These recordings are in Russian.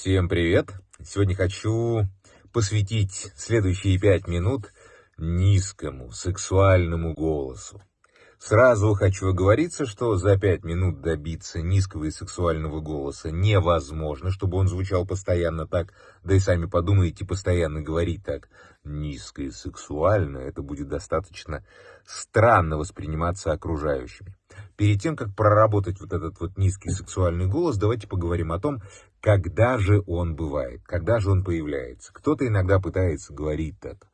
Всем привет! Сегодня хочу посвятить следующие пять минут низкому сексуальному голосу. Сразу хочу оговориться, что за пять минут добиться низкого и сексуального голоса невозможно, чтобы он звучал постоянно так, да и сами подумайте, постоянно говорить так низко и сексуально, это будет достаточно странно восприниматься окружающими. Перед тем, как проработать вот этот вот низкий сексуальный голос, давайте поговорим о том, когда же он бывает, когда же он появляется. Кто-то иногда пытается говорить так,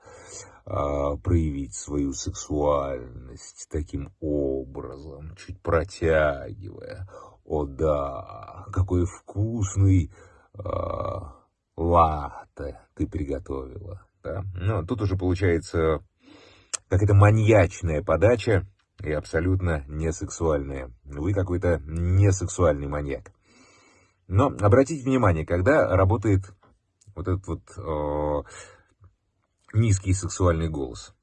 а, проявить свою сексуальность таким образом, чуть протягивая. О да, какой вкусный а, латте ты приготовила. Да? Ну, тут уже получается какая-то маньячная подача и абсолютно не сексуальная. Вы какой-то несексуальный маньяк. Но обратите внимание, когда работает вот этот вот э, низкий сексуальный голос.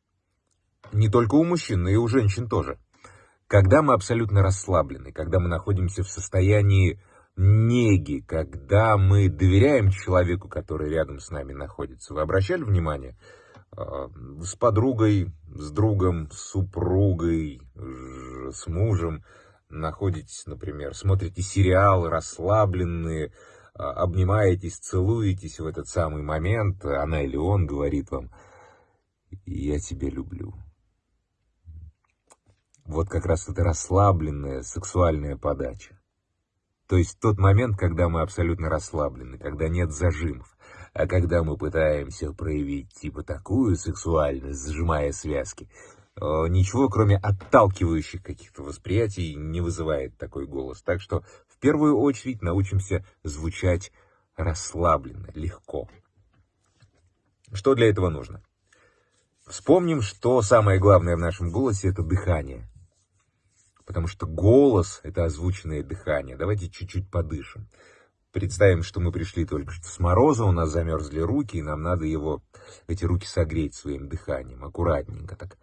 Не только у мужчин, но и у женщин тоже. Когда мы абсолютно расслаблены, когда мы находимся в состоянии неги, когда мы доверяем человеку, который рядом с нами находится. Вы обращали внимание? Э, с подругой, с другом, с супругой, с мужем находитесь, например, смотрите сериал, расслабленные, а, обнимаетесь, целуетесь в этот самый момент, она или он говорит вам, я тебя люблю. Вот как раз это расслабленная сексуальная подача. То есть тот момент, когда мы абсолютно расслаблены, когда нет зажимов, а когда мы пытаемся проявить типа такую сексуальность, сжимая связки, ничего, кроме отталкивающих каких-то восприятий, не вызывает такой голос. Так что в первую очередь научимся звучать расслабленно, легко. Что для этого нужно? Вспомним, что самое главное в нашем голосе – это дыхание. Потому что голос – это озвученное дыхание. Давайте чуть-чуть подышим. Представим, что мы пришли только что с мороза, у нас замерзли руки, и нам надо его, эти руки согреть своим дыханием, аккуратненько так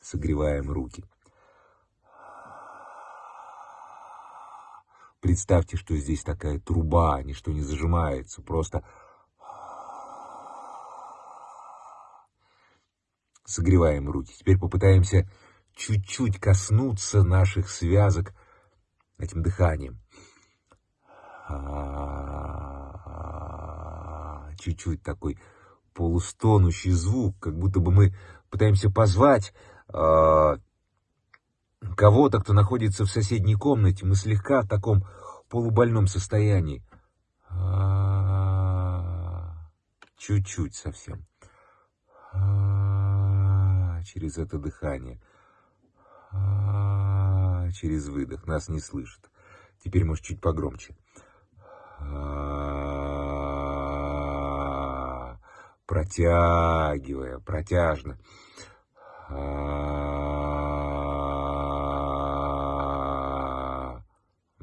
согреваем руки. Представьте, что здесь такая труба, ничто не зажимается, просто согреваем руки. Теперь попытаемся чуть-чуть коснуться наших связок этим дыханием. Чуть-чуть такой полустонущий звук, как будто бы мы пытаемся позвать а, кого-то, кто находится в соседней комнате, мы слегка в таком полубольном состоянии. А, чуть-чуть совсем. А, через это дыхание. Через выдох. Нас не слышат. Теперь, может, чуть погромче. Протягивая, протяжно. У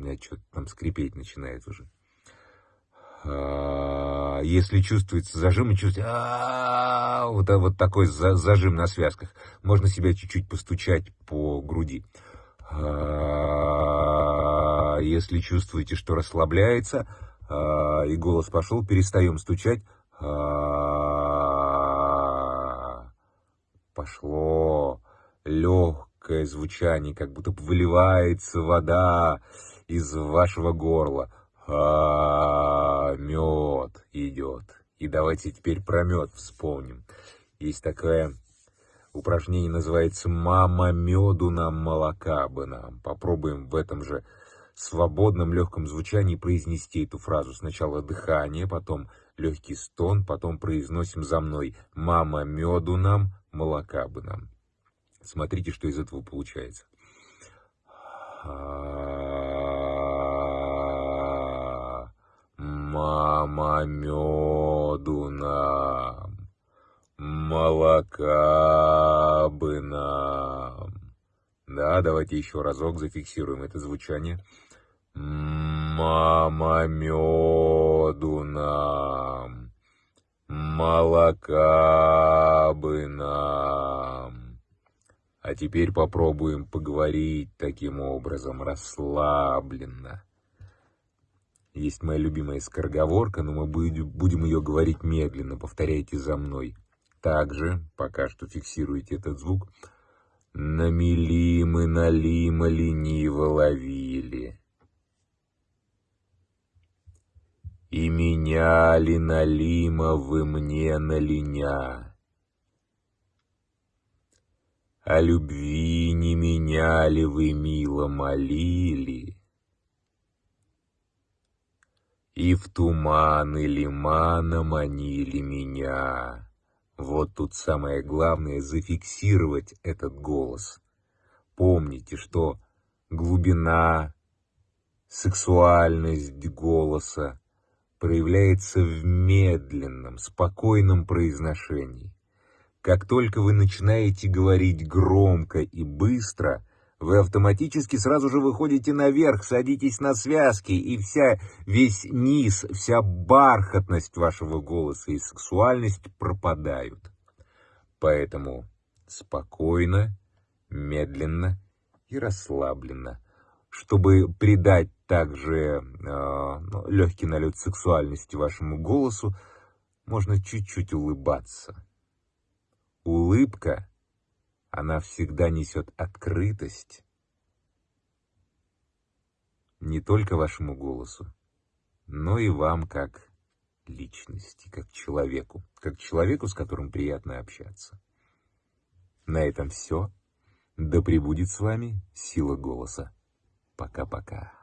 меня что-то там скрипеть начинает уже. Если чувствуется зажим, и чувствуете вот, вот такой зажим на связках, можно себя чуть-чуть постучать по груди. Если чувствуете, что расслабляется, и голос пошел, перестаем стучать. Пошло легкое звучание, как будто выливается вода из вашего горла. А, мед идет. И давайте теперь про мед вспомним. Есть такое упражнение, называется «Мама меду нам, молока бы нам». Попробуем в этом же свободном легком звучании произнести эту фразу. Сначала дыхание, потом легкий стон, потом произносим за мной «Мама меду нам, молока бы нам». Смотрите, что из этого получается. Мама меду нам, молока бы нам. Да, давайте еще разок зафиксируем это звучание. Мама меду нам, молока бы нам. А теперь попробуем поговорить таким образом, расслабленно. Есть моя любимая скороговорка, но мы будем ее говорить медленно. Повторяйте за мной. Также, пока что фиксируйте этот звук. Намели мы налима лениво ловили. И меняли налима вы мне на линя. О любви не меняли вы мило молили. И в туманы лимана манили меня. Вот тут самое главное — зафиксировать этот голос. Помните, что глубина, сексуальность голоса проявляется в медленном, спокойном произношении. Как только вы начинаете говорить громко и быстро, вы автоматически сразу же выходите наверх, садитесь на связки, и вся, весь низ, вся бархатность вашего голоса и сексуальность пропадают. Поэтому спокойно, медленно и расслабленно, чтобы придать также э, ну, легкий налет сексуальности вашему голосу, можно чуть-чуть улыбаться. Улыбка она всегда несет открытость не только вашему голосу, но и вам как личности, как человеку, как человеку, с которым приятно общаться. На этом все. Да пребудет с вами сила голоса. Пока-пока.